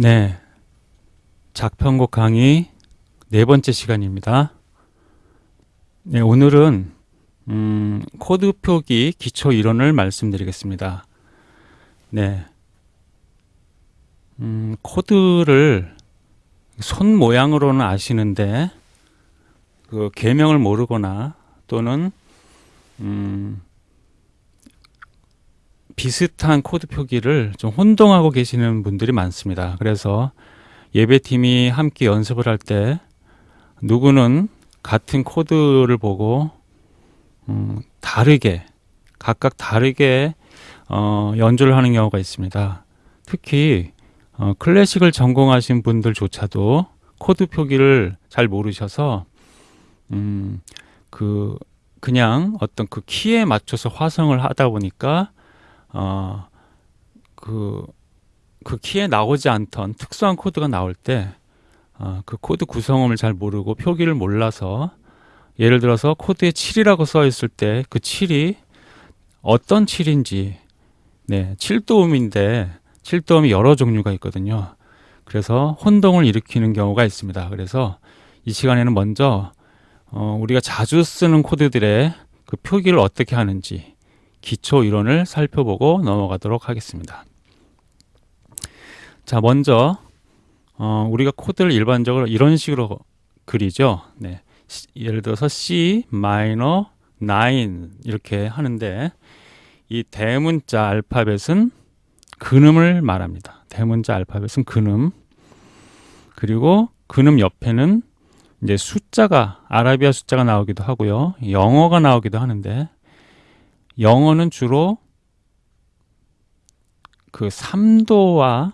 네. 작편곡 강의 네 번째 시간입니다. 네, 오늘은 음, 코드 표기 기초 이론을 말씀드리겠습니다. 네. 음, 코드를 손 모양으로는 아시는데 그 계명을 모르거나 또는 음, 비슷한 코드 표기를 좀 혼동하고 계시는 분들이 많습니다. 그래서 예배팀이 함께 연습을 할 때 누구는 같은 코드를 보고 음, 다르게 각각 다르게 어, 연주를 하는 경우가 있습니다. 특히 어, 클래식을 전공하신 분들조차도 코드 표기를 잘 모르셔서 음, 그 그냥 어떤 그 키에 맞춰서 화성을 하다 보니까 어, 그, 그 키에 나오지 않던 특수한 코드가 나올 때, 어, 그 코드 구성음을 잘 모르고 표기를 몰라서, 예를 들어서 코드에 7이라고 써 있을 때 그 7이 어떤 7인지, 네, 7도음인데, 7도음이 여러 종류가 있거든요. 그래서 혼동을 일으키는 경우가 있습니다. 그래서 이 시간에는 먼저, 어, 우리가 자주 쓰는 코드들의 그 표기를 어떻게 하는지, 기초 이론을 살펴보고 넘어가도록 하겠습니다. 자, 먼저 어, 우리가 코드를 일반적으로 이런 식으로 그리죠. 네. 예를 들어서 C 마이너 9 이렇게 하는데 이 대문자 알파벳은 근음을 말합니다. 대문자 알파벳은 근음. 그리고 근음 옆에는 이제 숫자가 아라비아 숫자가 나오기도 하고요. 영어가 나오기도 하는데 영어는 주로 그 3도와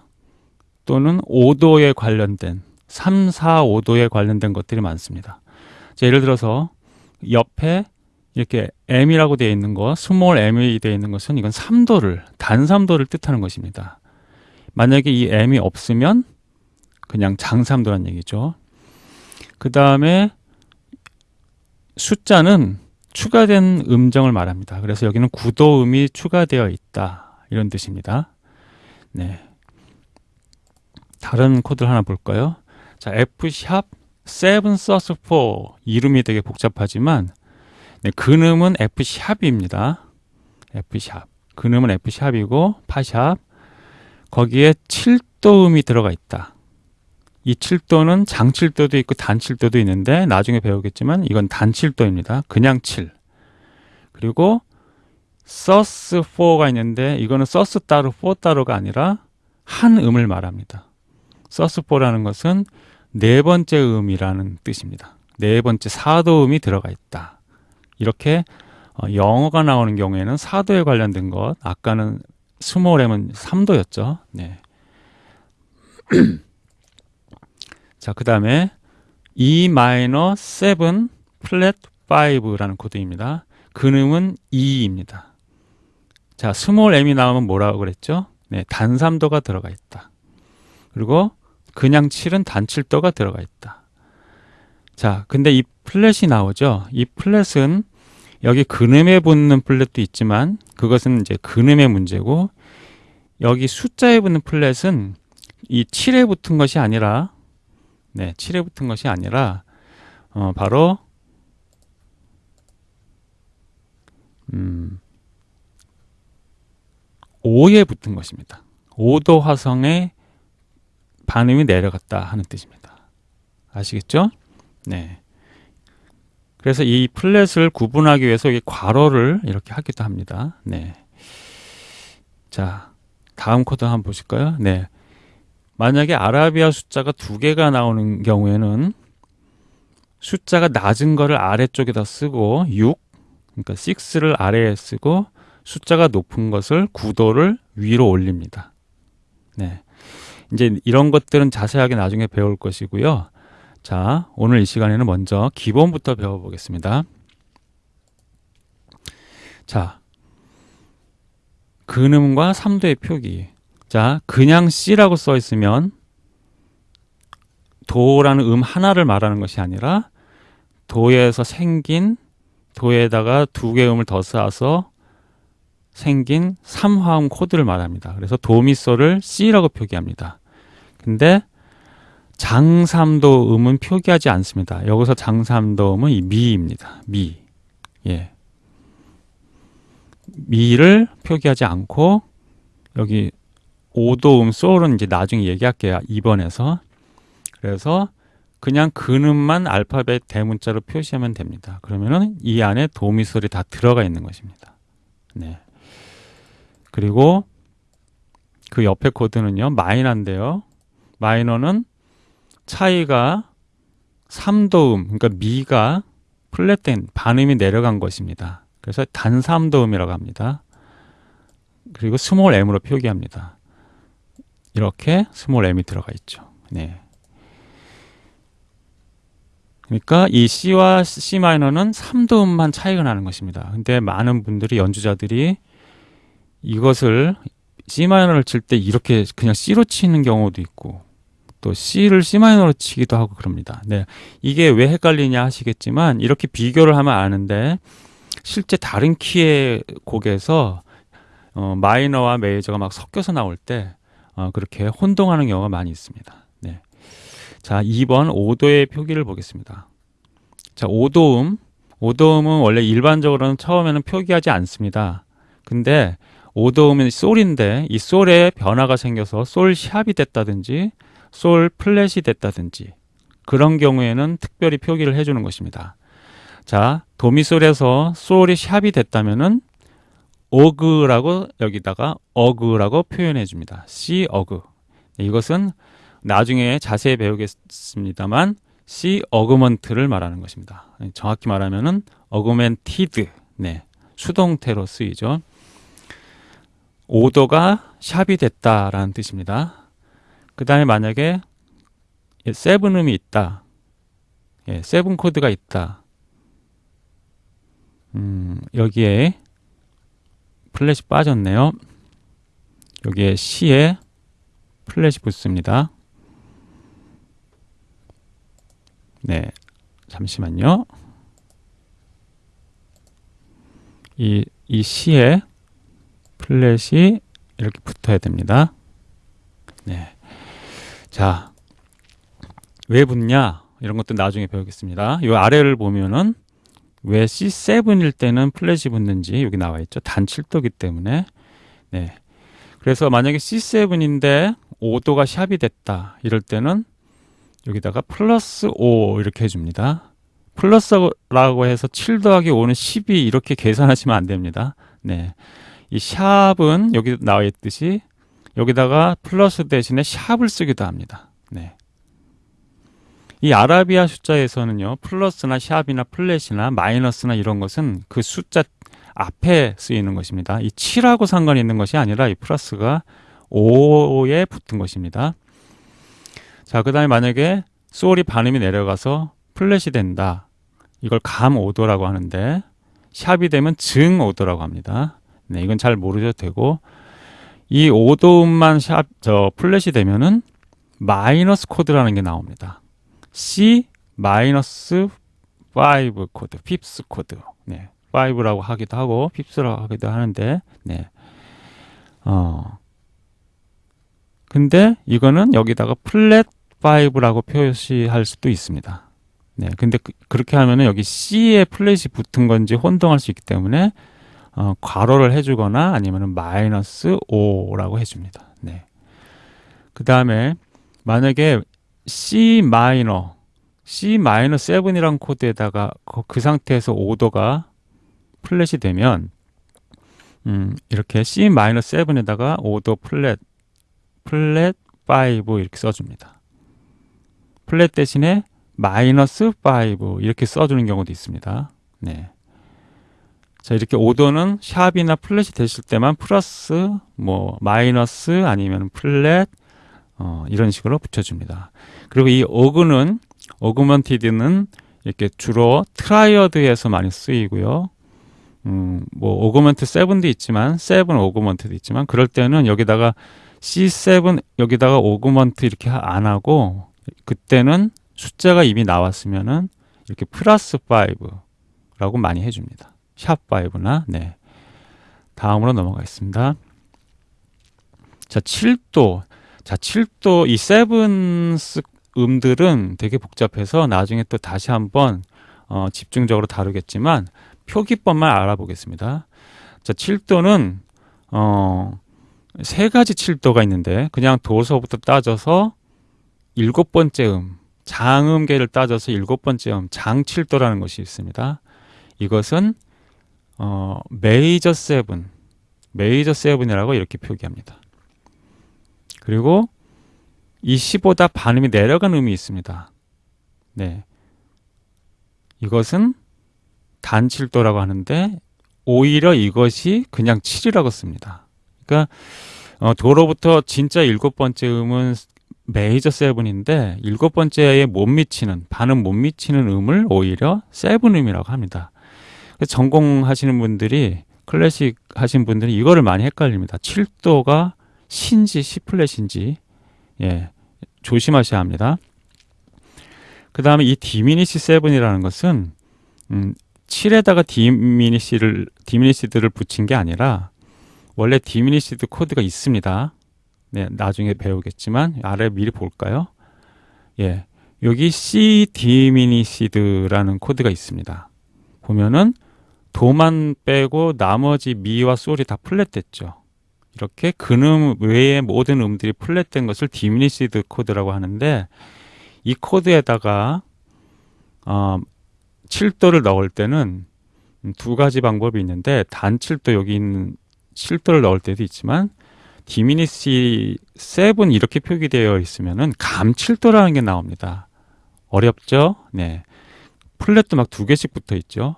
또는 5도에 관련된 3, 4, 5도에 관련된 것들이 많습니다. 자, 예를 들어서 옆에 이렇게 M이라고 되어 있는 거, small M이 되어 있는 것은 이건 3도를, 단 3도를 뜻하는 것입니다. 만약에 이 M이 없으면 그냥 장3도란 얘기죠. 그 다음에 숫자는 추가된 음정을 말합니다. 그래서 여기는 구도음이 추가되어 있다. 이런 뜻입니다. 네. 다른 코드를 하나 볼까요? 자, F 샵7 sus 4 이름이 되게 복잡하지만 네, 근음은 F 샵입니다. F 샵. 근음은 F 샵이고 파 샵 거기에 7도음이 들어가 있다. 이 7도는 장칠도도 있고 단칠도도 있는데 나중에 배우겠지만 이건 단칠도입니다. 그냥 7. 그리고 sus 4가 있는데 이거는 sus 따로 4 따로가 아니라 한 음을 말합니다. sus 4라는 것은 네 번째 음이라는 뜻입니다. 네 번째 사도음이 들어가 있다. 이렇게 어, 영어가 나오는 경우에는 사도에 관련된 것, 아까는 small M은 3도였죠. 네. 자, 그 다음에 E 마이너 7 플랫 5라는 코드입니다. 근음은 E입니다. 자, small m이 나오면 뭐라고 그랬죠? 네, 단삼도가 들어가 있다. 그리고 그냥 7은 단칠도가 들어가 있다. 자, 근데 이 플랫이 나오죠? 이 플랫은 여기 근음에 붙는 플랫도 있지만 그것은 이제 근음의 문제고 여기 숫자에 붙는 플랫은 이 7에 붙은 것이 아니라 네, 7에 붙은 것이 아니라 어, 바로 음, 5에 붙은 것입니다. 5도 화성에 반음이 내려갔다 하는 뜻입니다. 아시겠죠? 네. 그래서 이 플랫을 구분하기 위해서 이 괄호를 이렇게 하기도 합니다. 네. 자, 다음 코드 한번 보실까요? 네. 만약에 아라비아 숫자가 두 개가 나오는 경우에는 숫자가 낮은 거를 아래쪽에다 쓰고 6, 그러니까 6를 아래에 쓰고 숫자가 높은 것을 9도를 위로 올립니다. 네. 이제 이런 것들은 자세하게 나중에 배울 것이고요. 자, 오늘 이 시간에는 먼저 기본부터 배워보겠습니다. 자, 근음과 3도의 표기. 자, 그냥 C라고 써 있으면 도라는 음 하나를 말하는 것이 아니라 도에서 생긴 도에다가 두 개의 음을 더 쌓아서 생긴 3화음 코드를 말합니다. 그래서 도미소를 C라고 표기합니다. 근데 장삼도 음은 표기하지 않습니다. 여기서 장삼도 음은 이 미입니다. 미. 예. 미를 표기하지 않고 여기 오도음 소울은 이제 나중에 얘기할게요. 2번에서. 그래서 그냥 근음만 알파벳 대문자로 표시하면 됩니다. 그러면은 이 안에 도미솔이 다 들어가 있는 것입니다. 네. 그리고 그 옆에 코드는요. 마이너인데요. 마이너는 차이가 3도음, 그러니까 미가 플랫된 반음이 내려간 것입니다. 그래서 단삼도음이라고 합니다. 그리고 small m으로 표기합니다. 이렇게 small m이 들어가 있죠. 네. 그러니까 이 C와 C 마이너는 3도음만 차이가 나는 것입니다. 근데 많은 분들이 연주자들이 이것을 C 마이너를 칠 때 이렇게 그냥 C로 치는 경우도 있고 또 C를 C 마이너로 치기도 하고 그럽니다. 네. 이게 왜 헷갈리냐 하시겠지만 이렇게 비교를 하면 아는데 실제 다른 키의 곡에서 어, 마이너와 메이저가 막 섞여서 나올 때 어, 그렇게 혼동하는 경우가 많이 있습니다. 네. 자, 2번 5도의 표기를 보겠습니다. 자, 5도음. 5도음은 원래 일반적으로는 처음에는 표기하지 않습니다. 근데 5도음은 솔인데 이 솔에 변화가 생겨서 솔 샵이 됐다든지 솔 플랫이 됐다든지 그런 경우에는 특별히 표기를 해주는 것입니다. 자, 도미솔에서 솔이 샵이 됐다면은 어그라고 여기다가 어그라고 표현해 줍니다. C 어그. 이것은 나중에 자세히 배우겠습니다만 C augment를 말하는 것입니다. 정확히 말하면은 augmented. 네. 수동태로 쓰이죠. 오도가 샵이 됐다라는 뜻입니다. 그 다음에 만약에 seven음이 있다. 예, seven 코드가 있다. 음, 여기에 플랫이 빠졌네요. 여기에 C에 플랫이 붙습니다. 네, 잠시만요. 이, 이 C에 플랫이 이렇게 붙어야 됩니다. 네. 자, 왜 붙냐? 이런 것도 나중에 배우겠습니다. 이 아래를 보면은 왜 C7일 때는 플랫이 붙는지 여기 나와 있죠. 단 7도기 때문에. 네. 그래서 만약에 C7인데 5도가 샵이 됐다. 이럴 때는 여기다가 플러스 5 이렇게 해줍니다. 플러스라고 해서 7 더하기 5는 12 이렇게 계산하시면 안 됩니다. 네. 이 샵은 여기 나와 있듯이 여기다가 플러스 대신에 샵을 쓰기도 합니다. 네. 이 아라비아 숫자에서는요, 플러스나 샵이나 플랫이나 마이너스나 이런 것은 그 숫자 앞에 쓰이는 것입니다. 이 7하고 상관이 있는 것이 아니라 이 플러스가 5에 붙은 것입니다. 자, 그 다음에 만약에 솔이 반음이 내려가서 플랫이 된다. 이걸 감 오도라고 하는데 샵이 되면 증 오도라고 합니다. 네, 이건 잘 모르셔도 되고 이 오도음만 샵, 저 플랫이 되면은 마이너스 코드라는 게 나옵니다. C 마이너스 5 코드, fifth 코드. 네. 5라고 하기도 하고 fifth라고 하기도 하는데 네. 어. 근데 이거는 여기다가 플랫 5라고 표시할 수도 있습니다. 네. 근데 그, 렇게 하면은 여기 C에 플랫이 붙은 건지 혼동할 수 있기 때문에 어, 괄호를 해주거나 아니면은 마이너스 5라고 해줍니다. 네. 그 다음에 만약에 C 마이너, C 마이너 7이란 코드에다가 그, 그 상태에서 5도가 플랫이 되면 음, 이렇게 C 마이너 7에다가 5도 플랫, 플랫 5 이렇게 써줍니다. 플랫 대신에 마이너스 5 이렇게 써주는 경우도 있습니다. 네. 자, 이렇게 5도는 샵이나 플랫이 되실 때만 플러스, 뭐, 마이너스 아니면 플랫, 어, 이런 식으로 붙여줍니다. 그리고 이 aug는, augmented는 이렇게 주로 triad에서 많이 쓰이고요. 음, 뭐, augment 7도 있지만, 7 augment도 있지만, 그럴 때는 여기다가 C7, 여기다가 augment 이렇게 안 하고, 그때는 숫자가 이미 나왔으면은 이렇게 플러스 5라고 많이 해줍니다. 샵 5나 네. 다음으로 넘어가겠습니다. 자, 7도. 자, 7도 이 세븐스 음들은 되게 복잡해서 나중에 또 다시 한번 어, 집중적으로 다루겠지만 표기법만 알아보겠습니다. 자, 7도는 어, 세 가지 7도가 있는데 그냥 도서부터 따져서 일곱 번째 음, 장음계를 따져서 일곱 번째 음, 장7도라는 것이 있습니다. 이것은 어, major seven, major seven이라고 이렇게 표기합니다. 그리고 이 시보다 반음이 내려간 음이 있습니다. 네. 이것은 단칠도라고 하는데 오히려 이것이 그냥 7이라고 씁니다. 그러니까 어, 도로부터 진짜 일곱 번째 음은 major seven인데 일곱 번째에 못 미치는 반음 못 미치는 음을 오히려 seven 음이라고 합니다. 전공하시는 분들이 클래식 하신 분들이 이거를 많이 헷갈립니다. 7도가 신지 C 플랫인지 예 조심하셔야 합니다. 그 다음에 이 diminish seven이라는 것은 음, 7에다가 diminish를 diminished를 붙인 게 아니라 원래 diminished 코드가 있습니다. 네, 나중에 배우겠지만 아래 미리 볼까요? 예, 여기 C 디미니시드라는 코드가 있습니다. 보면은 도만 빼고 나머지 미와 솔이 다 플랫 됐죠. 이렇게 근음 외의 모든 음들이 플랫된 것을 diminished 코드라고 하는데 이 코드에다가 어, 7도를 넣을 때는 두 가지 방법이 있는데 단 7도 여기 있는 7도를 넣을 때도 있지만 diminish 7 이렇게 표기되어 있으면은 감 7도라는 게 나옵니다. 어렵죠? 네. 플랫도 막 두 개씩 붙어 있죠.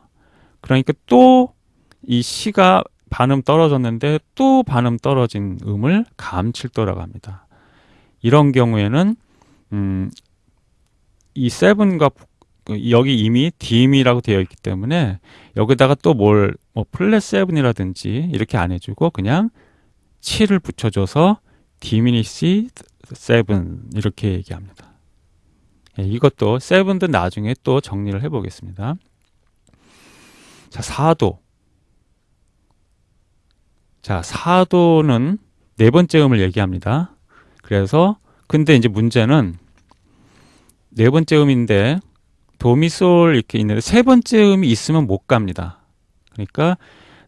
그러니까 또 이 시가 반음 떨어졌는데 또 반음 떨어진 음을 감7도라고 합니다. 이런 경우에는 음, 이 세븐과 여기 이미 dim이라고 되어 있기 때문에 여기다가 또 뭘 뭐 플랫 세븐이라든지 이렇게 안 해주고 그냥 7을 붙여줘서 diminish 7 이렇게 얘기합니다. 예, 이것도 세븐도 나중에 또 정리를 해보겠습니다. 자, 4도. 자, 4도는 네 번째 음을 얘기합니다. 그래서 근데 이제 문제는 네 번째 음인데 도미솔 이렇게 있는데 세 번째 음이 있으면 못 갑니다. 그러니까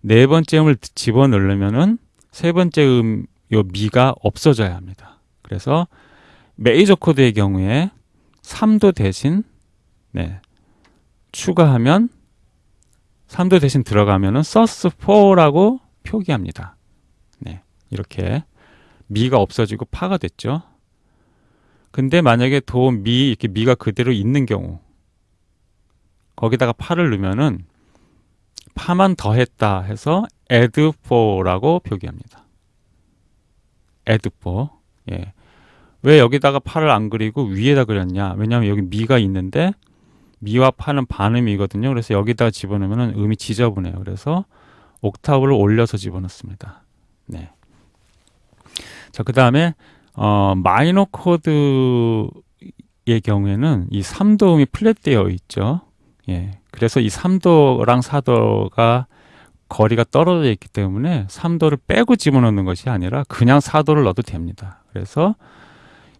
네 번째 음을 집어넣으려면은 세 번째 음 요 미가 없어져야 합니다. 그래서 메이저 코드의 경우에 3도 대신 네, 추가하면 3도 대신 들어가면은 sus 4라고 표기합니다. 네, 이렇게 미가 없어지고 파가 됐죠. 근데 만약에 도, 미, 이렇게 미가 그대로 있는 경우 거기다가 파를 넣으면은 파만 더했다 해서 add 4라고 표기합니다. add 4. 예. 왜 여기다가 파를 안 그리고 위에다 그렸냐? 왜냐하면 여기 미가 있는데 미와 파는 반음이거든요. 그래서 여기다 집어넣으면 음이 지저분해요. 그래서 옥타브를 올려서 집어넣습니다. 네. 자, 그 다음에 어, 마이너 코드의 경우에는 이 3도음이 플랫되어 있죠. 예. 그래서 이 3도랑 4도가 거리가 떨어져 있기 때문에 3도를 빼고 집어넣는 것이 아니라 그냥 4도를 넣어도 됩니다. 그래서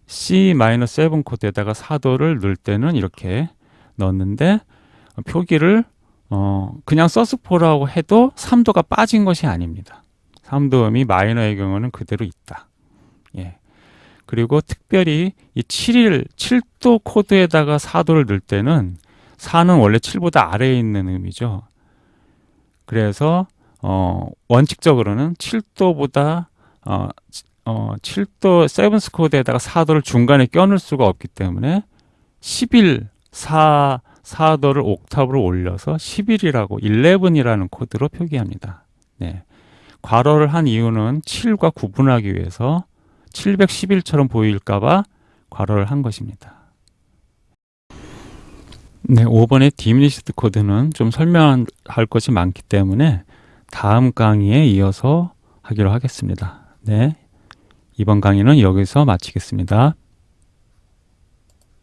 C-7 코드에다가 4도를 넣을 때는 이렇게 넣었는데 표기를 어, 그냥 서스포라고 해도 3도가 빠진 것이 아닙니다. 3도음이 마이너의 경우는 그대로 있다. 예. 그리고 특별히 이 7일, 7도 코드에다가 4도를 넣을 때는 4는 원래 7보다 아래에 있는 음이죠. 그래서 어, 원칙적으로는 7도보다 어, 어, 7도 seventh 코드에다가 4도를 중간에 껴넣을 수가 없기 때문에 11, 4, 4도를 옥타브로 올려서 11이라고 11이라는 코드로 표기합니다. 네. 괄호를 한 이유는 7과 구분하기 위해서 711처럼 보일까봐 괄호를 한 것입니다. 네, 5번의 diminished 코드는 좀 설명할 것이 많기 때문에 다음 강의에 이어서 하기로 하겠습니다. 네, 이번 강의는 여기서 마치겠습니다.